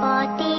body